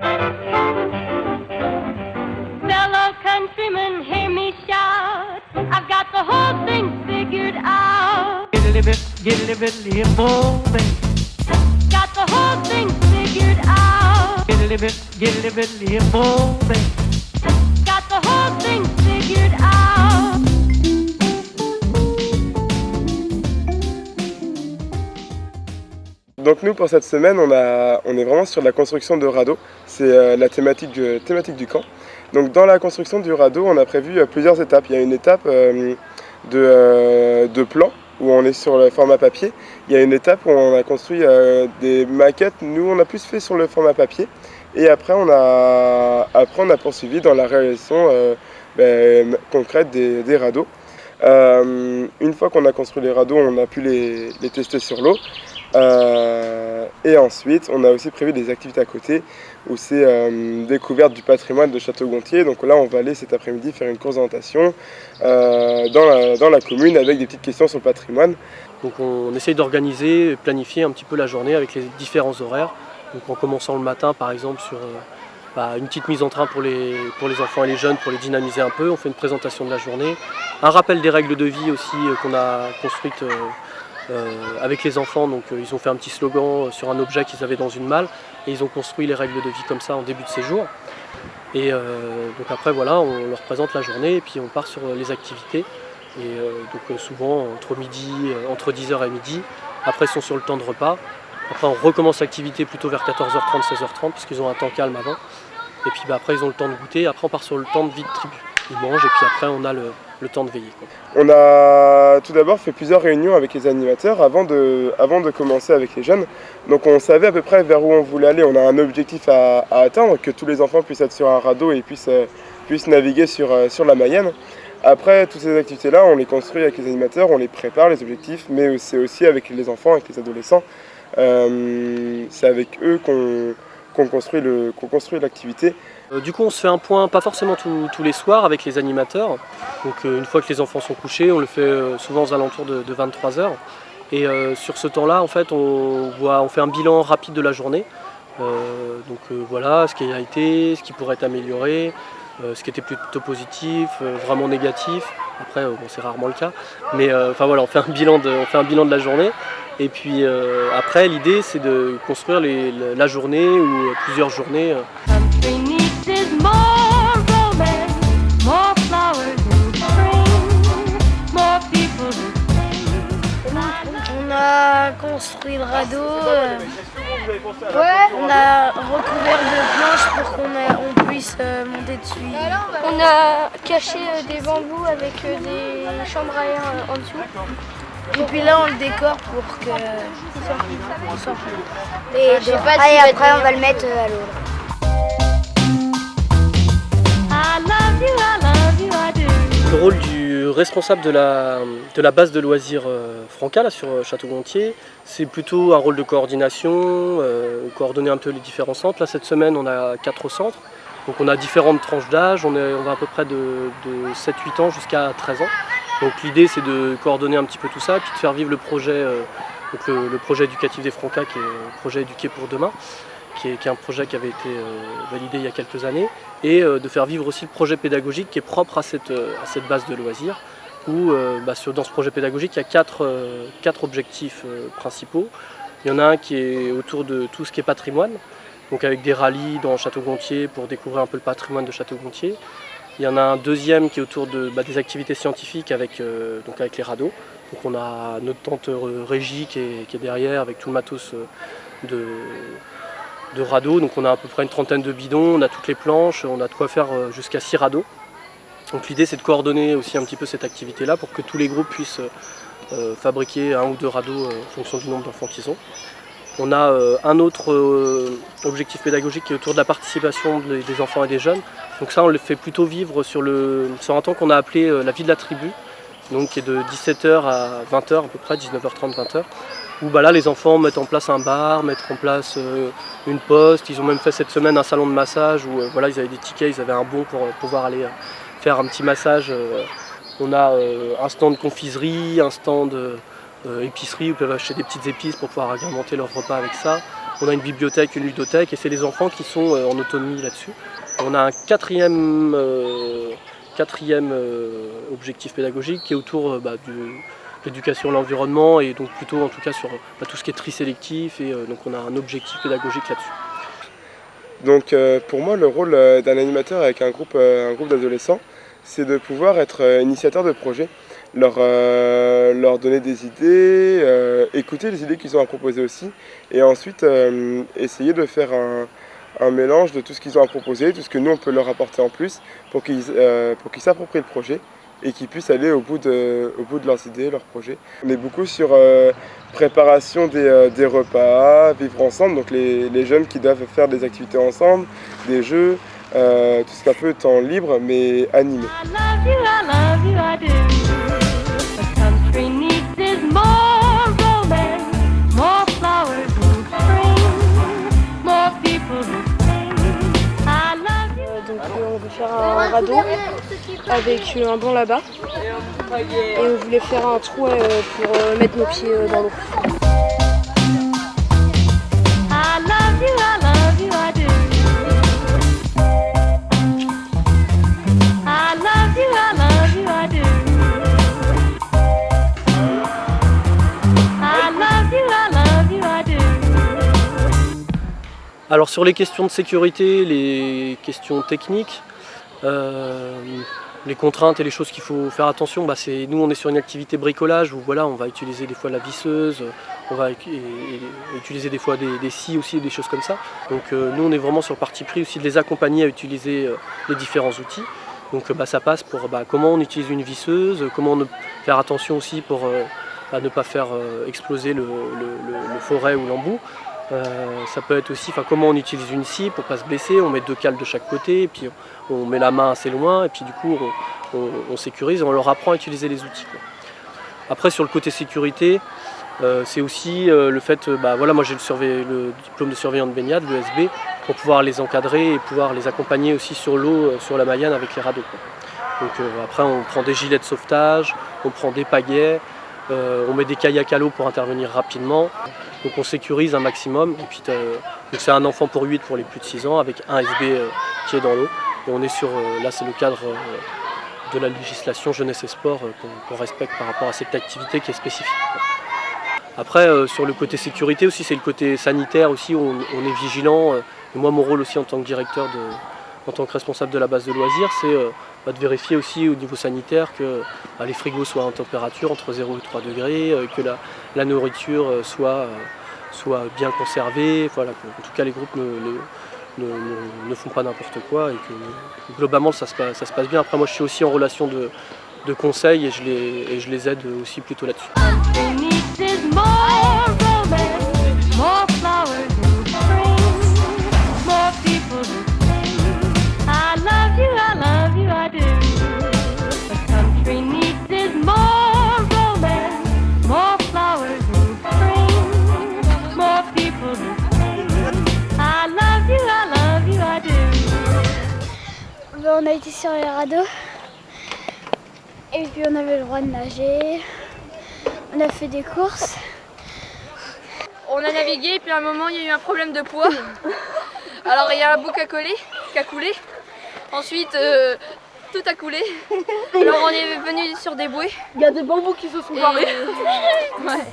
Fellow countrymen, hear me shout. I've got the whole thing figured out. Get a little bit, get a little bit limbo, baby. Got the whole thing figured out. Get a little bit, get a little bit limbo, baby. Donc nous pour cette semaine on, est vraiment sur la construction de radeaux, c'est euh, la thématique, du- camp. Donc dans la construction du radeau on a prévu euh, plusieurs étapes. Il y a une étape euh, de, plan où on est sur le format papier. Il y a une étape où on a construit des maquettes, nous on a plus fait sur le format papier. Et après on a, on a poursuivi dans la réalisation ben, concrète des radeaux. Euh, une fois qu'on a construit les radeaux, on a pu les, tester sur l'eau. Euh, et ensuite, on a aussi prévu des activités à côté où c'est euh, découverte du patrimoine de Château-Gontier. Donc là, on va aller cet après-midi faire une course d'orientation dans, la, commune avec des petites questions sur le patrimoine. Donc on essaye d'organiser, planifier un petit peu la journée avec les différents horaires. Donc en commençant le matin par exemple sur bah, une petite mise en train pour les, pour les enfants et les jeunes pour les dynamiser un peu. On fait une présentation de la journée, un rappel des règles de vie aussi euh, qu'on a construites euh, euh, avec les enfants. Donc ils ont fait un petit slogan sur un objet qu'ils avaient dans une malle et ils ont construit les règles de vie comme ça en début de séjour. Et donc après voilà, on leur présente la journée et puis on part sur les activités. Et donc souvent entre midi, entre 10h et midi. Après ils sont sur le temps de repas. Après on recommence l'activité plutôt vers 14h30, 16h30 parce qu'ils ont un temps calme avant. Et puis bah, après ils ont le temps de goûter. Après on part sur le temps de vie de tribu. Ils mangent et puis après on a le, temps de veiller. On a tout d'abord fait plusieurs réunions avec les animateurs avant de, avant de commencer avec les jeunes. Donc on savait à peu près vers où on voulait aller. On a un objectif à, atteindre, que tous les enfants puissent être sur un radeau et puissent, euh, puissent naviguer sur, euh, sur la Mayenne. Après, toutes ces activités-là, on les construit avec les animateurs, on les prépare, les objectifs, mais c'est aussi avec les enfants, avec les adolescents. Euh, c'est avec eux qu'on construit l'activité. Euh, du coup, on se fait un point, pas forcément tous- les soirs, avec les animateurs. Donc, euh, une fois que les enfants sont couchés, on le fait euh, souvent aux alentours de, 23h. Et sur ce temps-là, en fait, on, fait un bilan rapide de la journée. Donc voilà, ce qui a été, ce qui pourrait être amélioré, ce qui était plutôt positif, vraiment négatif. Après, bon, c'est rarement le cas. Mais enfin voilà, on fait un bilan de, la journée. Et puis après, l'idée, c'est de construire la journée ou plusieurs journées. Construit le radeau, euh, on a recouvert de planches pour qu'on on puisse euh, monter dessus. On a caché euh, des bambous avec euh, des chambres à air euh, en dessous. Et puis là on le décore pour que... Et je sais pas Ah, si et va après on va le mettre euh, à l'eau. Responsable de la, de la base de loisirs euh, Franca là, sur euh, Château-Gontier, c'est plutôt un rôle de coordination, euh, coordonner un peu les différents centres. Là, cette semaine, on a quatre centres. Donc on a différentes tranches d'âge, on, on va à peu près de, de 7-8 ans jusqu'à 13 ans. Donc l'idée c'est de coordonner un petit peu tout ça, puis de faire vivre le projet, donc le, le projet éducatif des Franca, qui est le projet éduqué pour demain, qui est, un projet qui avait été euh, validé il y a quelques années, et euh, de faire vivre aussi le projet pédagogique qui est propre à cette, euh, à cette base de loisirs, où bah, dans ce projet pédagogique il y a quatre, quatre objectifs principaux. Il y en a un qui est autour de tout ce qui est patrimoine, donc avec des rallyes dans Château-Gontier pour découvrir un peu le patrimoine de Château-Gontier. Il y en a un deuxième qui est autour de, bah, des activités scientifiques avec, donc avec les radeaux. Donc on a notre tante euh, Régie qui est, derrière avec tout le matos de, de radeaux. Donc on a à peu près une trentaine de bidons, on a toutes les planches, on a de quoi faire euh, jusqu'à 6 radeaux. Donc l'idée c'est de coordonner aussi un petit peu cette activité-là pour que tous les groupes puissent euh, euh, fabriquer un ou deux radeaux en fonction du nombre d'enfants qu'ils ont. On a un autre objectif pédagogique qui est autour de la participation des, enfants et des jeunes. Donc ça on le fait plutôt vivre sur, le, sur un temps qu'on a appelé la vie de la tribu, donc qui est de 17h à 20h à peu près, 19h30, 20h, où bah, là les enfants mettent en place un bar, mettent en place euh, une poste, ils ont même fait cette semaine un salon de massage où euh, voilà, ils avaient des tickets, ils avaient un bon pour euh, pouvoir aller faire un petit massage. on a un stand confiserie, un stand épicerie où ils peuvent acheter des petites épices pour pouvoir agrémenter leur repas avec ça. on a une bibliothèque, une ludothèque, et c'est les enfants qui sont en autonomie là-dessus. On a un quatrième, quatrième objectif pédagogique qui est autour bah, de l'éducation l'environnement, et donc plutôt en tout cas sur bah, tout ce qui est tri sélectif, et euh, donc on a un objectif pédagogique là-dessus. Donc euh, pour moi, le rôle euh, d'un animateur avec un groupe, groupe d'adolescents, c'est de pouvoir être initiateur de projet, leur, leur donner des idées, écouter les idées qu'ils ont à proposer aussi, et ensuite essayer de faire un, un mélange de tout ce qu'ils ont à proposer, tout ce que nous on peut leur apporter en plus, pour qu'ils s'approprient le projet et qu'ils puissent aller au bout, de, au bout de leurs idées, leurs projets. On est beaucoup sur euh, préparation des, euh, des repas, vivre ensemble, donc les, les jeunes qui doivent faire des activités ensemble, des jeux, euh, tout ce qui est un peu temps libre mais animé. Donc on veut faire un radeau avec un banc là-bas et on voulait faire un trou euh, pour euh, mettre nos pieds euh, dans l'eau. Alors sur les questions de sécurité, les questions techniques, euh, les contraintes et les choses qu'il faut faire attention, bah nous on est sur une activité bricolage où voilà, on va utiliser des fois la visseuse, on va utiliser des fois des, scies aussi, des choses comme ça. Donc euh, nous on est vraiment sur le parti pris aussi de les accompagner à utiliser euh, les différents outils. Donc euh, bah, ça passe pour bah, comment on utilise une visseuse, comment faire attention aussi pour ne pas faire exploser le- le forêt ou l'embout. Euh, ça peut être aussi comment on utilise une scie pour pas se blesser, on met deux cales de chaque côté, et puis on, met la main assez loin, et puis du coup on, sécurise, on leur apprend à utiliser les outils. Après sur le côté sécurité, euh, c'est aussi euh, le fait, bah, voilà moi j'ai le, diplôme de surveillant de baignade, l'ESB, pour pouvoir les encadrer et pouvoir les accompagner aussi sur l'eau, sur la Mayenne avec les radeaux. Donc après on prend des gilets de sauvetage, on prend des pagaies, on met des kayaks à l'eau pour intervenir rapidement. Donc on sécurise un maximum. Et puis c'est un enfant pour 8 pour les plus de 6 ans avec un SB euh, qui est dans l'eau. Et on est sur, euh, là c'est le cadre euh, de la législation jeunesse et sport qu'on respecte par rapport à cette activité qui est spécifique. Après sur le côté sécurité aussi c'est le côté sanitaire aussi, on, on est vigilant. et moi mon rôle aussi en tant que directeur de, en tant que responsable de la base de loisirs, c'est de vérifier aussi au niveau sanitaire que bah, les frigos soient en température entre 0 et 3 degrés, euh, que la, nourriture euh, soit, euh, soit bien conservée, voilà, en tout cas les groupes ne- ne- ne font pas n'importe quoi et que globalement ça se, passe, ça se passe bien. Après moi je suis aussi en relation de, de conseil et je, les, et je les aide aussi plutôt là-dessus. Sur les radeaux. Et puis on avait le droit de nager. On a fait des courses. On a navigué et puis à un moment il y a eu un problème de poids. Alors il y a un bout qui a collé, qui a coulé. Ensuite euh, tout a coulé. Alors on est venu sur des bouées. Il y a des bambous qui se sont Et- barrés. Ouais.